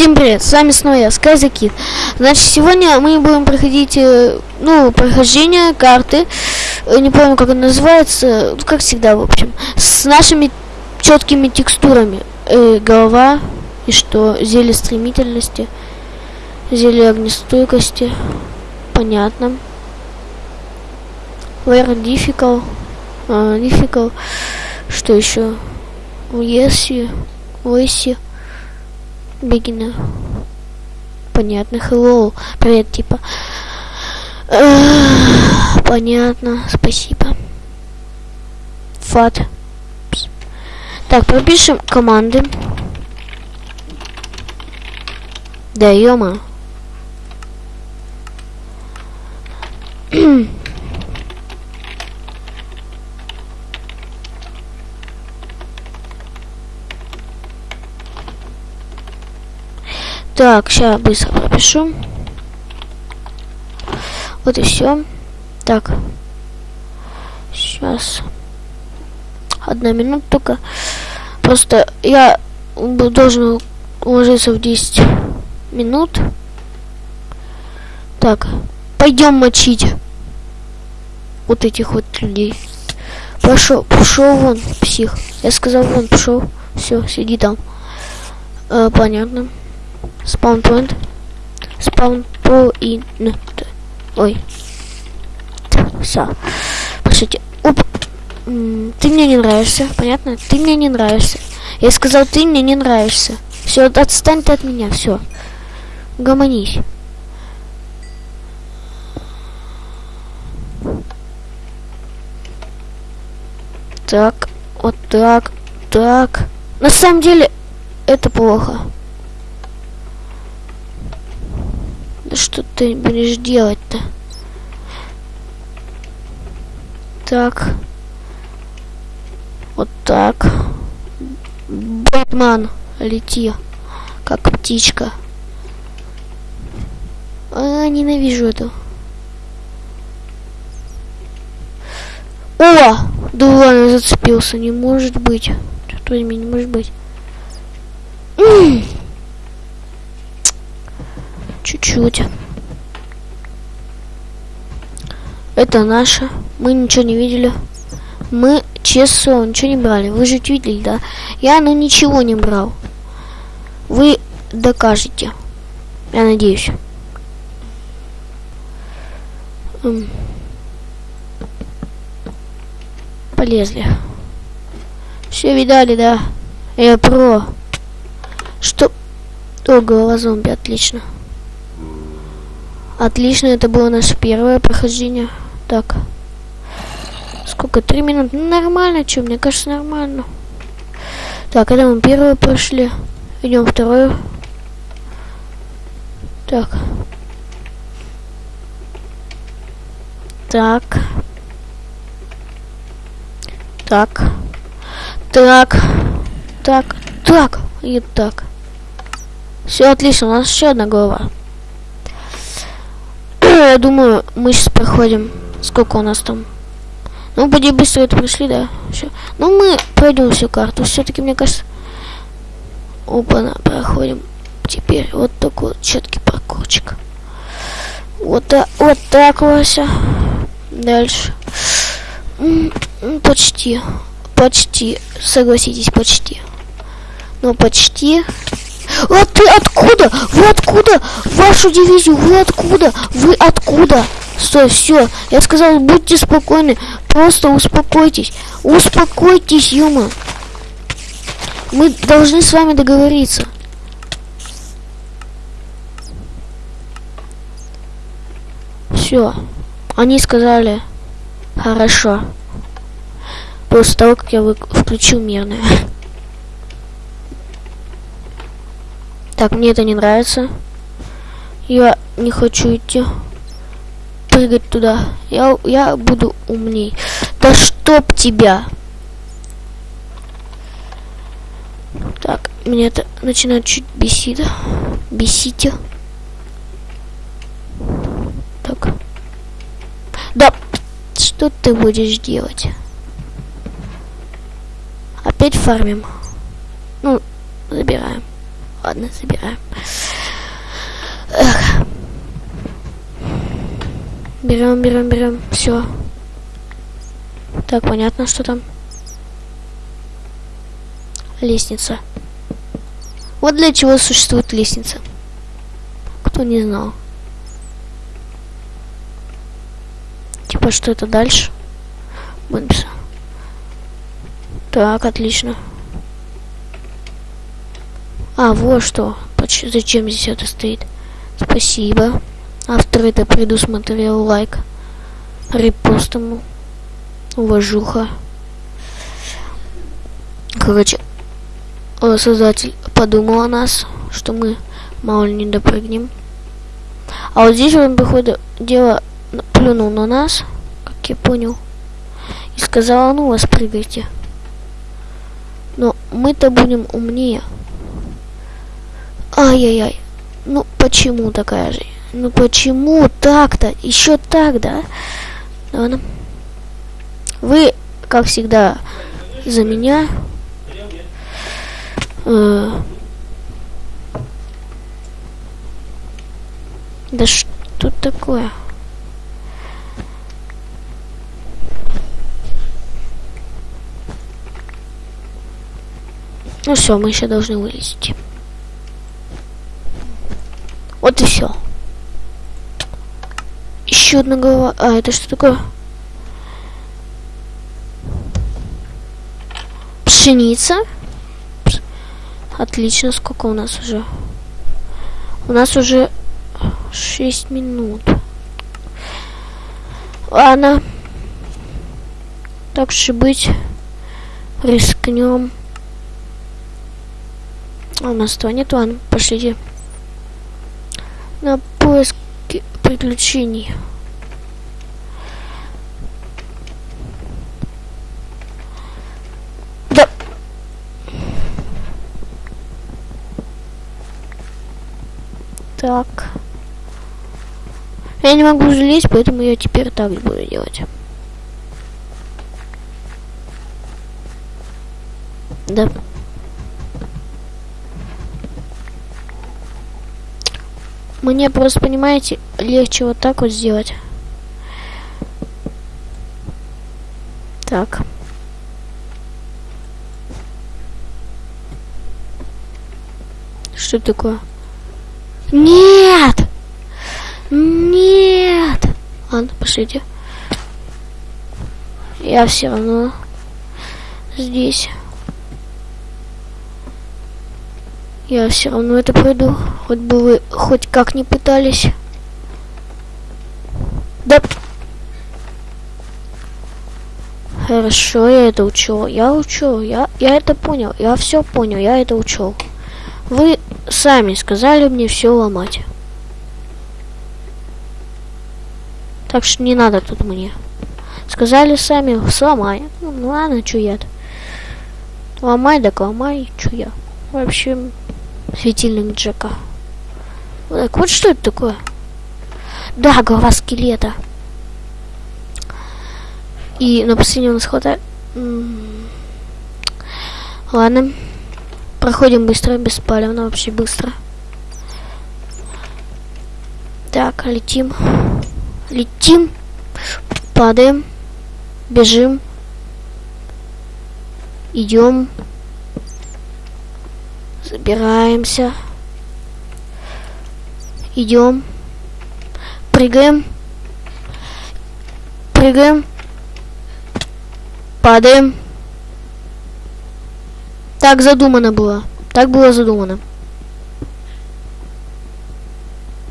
Всем привет, с вами снова я, Сказакит. Значит, сегодня мы будем проходить, э, ну, прохождение карты, э, не помню, как она называется, ну, как всегда, в общем, с нашими четкими текстурами. Э, голова, и что, зелье стремительности, зелье огнестойкости, понятно. Where difficult, uh, difficult, что еще, если, если, Бегина. Понятно. Hello. Привет, типа. Понятно. Спасибо. Фат. Так, пропишем команды. Да. Так, сейчас быстро пропишу. Вот и все. Так. Сейчас. Одна минута только. Просто я должен уложиться в 10 минут. Так. Пойдем мочить вот этих вот людей. Пошел, пошел вон, псих. Я сказал вон, пошел. Все, сиди там. А, понятно. Spawn point. Ой. Все. Пошлите. Оп. Ты мне не нравишься, понятно? Ты мне не нравишься. Я сказал, ты мне не нравишься. Все, отстань ты от меня, все. Гомонись. Так, вот так, так. На самом деле, это плохо. Что ты будешь делать-то? Так. Вот так. Бэтмен, лети. Как птичка. А, ненавижу это. О! Да ладно, зацепился. Не может быть. Что возьми, не может быть. Чуть-чуть. Это наше. Мы ничего не видели. Мы, честно, ничего не брали. Вы же видели, да? Я, ну, ничего не брал. Вы докажете. Я надеюсь. Полезли. Все видали, да? Я про. Что? О, голова зомби, отлично. Отлично, это было наше первое прохождение. Так. Сколько? Три минуты? Ну, нормально, что? Мне кажется, нормально. Так, это мы первое прошли. Идем второе. Так. Так. Так. Так. Так. Так. И так. Все отлично, у нас еще одна голова я думаю, мы сейчас проходим. Сколько у нас там? Ну, поди быстро это пришли, да? Все. Ну, мы пройдем всю карту. Все-таки, мне кажется... Опа, проходим. Теперь вот такой вот четкий паркурчик. Вот, так, вот так, Вася. Дальше. Почти. Почти. Согласитесь, почти. Ну, почти. А ты откуда? Вы откуда? Вашу дивизию, вы откуда? Вы откуда? Стой, все. Я сказал, будьте спокойны. Просто успокойтесь. Успокойтесь, Юма. Мы должны с вами договориться. Все. Они сказали, хорошо. После того, как я включил мирное. Так, мне это не нравится. Я не хочу идти. Прыгать туда. Я, я буду умней. Да чтоб тебя! Так, меня это начинает чуть бесить. Бесить. Так. Да, что ты будешь делать? Опять фармим. Ну, забираем. Ладно, забираем. Эх. Берем, берем, берем. Все. Так, понятно, что там. Лестница. Вот для чего существует лестница. Кто не знал. Типа, что это дальше? Бонуса. Так, отлично. А, вот что. Зачем здесь это стоит? Спасибо. Автор это предусмотрел лайк. Репост ему. Уважуха. Короче, создатель подумал о нас, что мы мало ли не допрыгнем. А вот здесь он, походу, дело плюнул на нас, как я понял, и сказал, ну вас прыгайте. Но мы-то будем умнее. Ай-яй-яй. Ну почему такая же? Ну почему так-то? Еще так, да? Ладно. Вы, как всегда, за меня. Э да что такое? Ну все, мы еще должны вылезти. Вот и все. Еще одна голова. А, это что такое? Пшеница. Отлично, сколько у нас уже? У нас уже 6 минут. Ладно. Так же быть. Рискнем. А у нас этого нет, ладно, пошлите. На поиск приключений. Да. Так. Я не могу залезть, поэтому я теперь так буду делать. Да. Мне просто, понимаете, легче вот так вот сделать. Так. Что такое? Нет! Нет! Ладно, пошлите. Я все равно здесь. Я все равно это пройду. Хоть бы вы хоть как не пытались. Да. Хорошо, я это учел. Я учел. Я, я это понял. Я все понял. Я это учел. Вы сами сказали мне все ломать. Так что не надо тут мне. Сказали сами, сломай. Ну, ну ладно, -то. Ломай, так ломай, что я. В общем, Светильник Джека. Так, вот что это такое? Да, голова скелета. И на последнем у нас хватает... Ладно. Проходим быстро, беспалевно, вообще быстро. Так, летим. Летим. Падаем. Бежим. Идем. Забираемся. Идем. Прыгаем. Прыгаем. Падаем. Так задумано было. Так было задумано.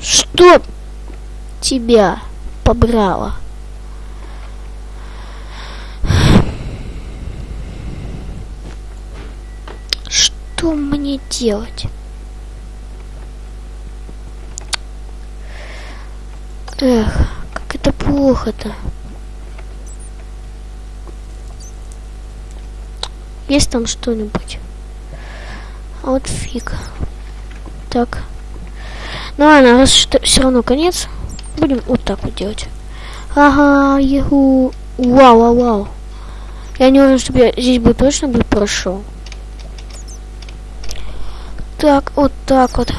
Что тебя побрало? Что мне делать? Эх, как это плохо-то. Есть там что-нибудь? А вот фиг. Так. Ну ладно, раз что все равно конец, будем вот так вот делать. Ага, еху. Вау, вау, вау. Я не уверен, чтобы я здесь бы точно бы прошел. Так, вот так вот.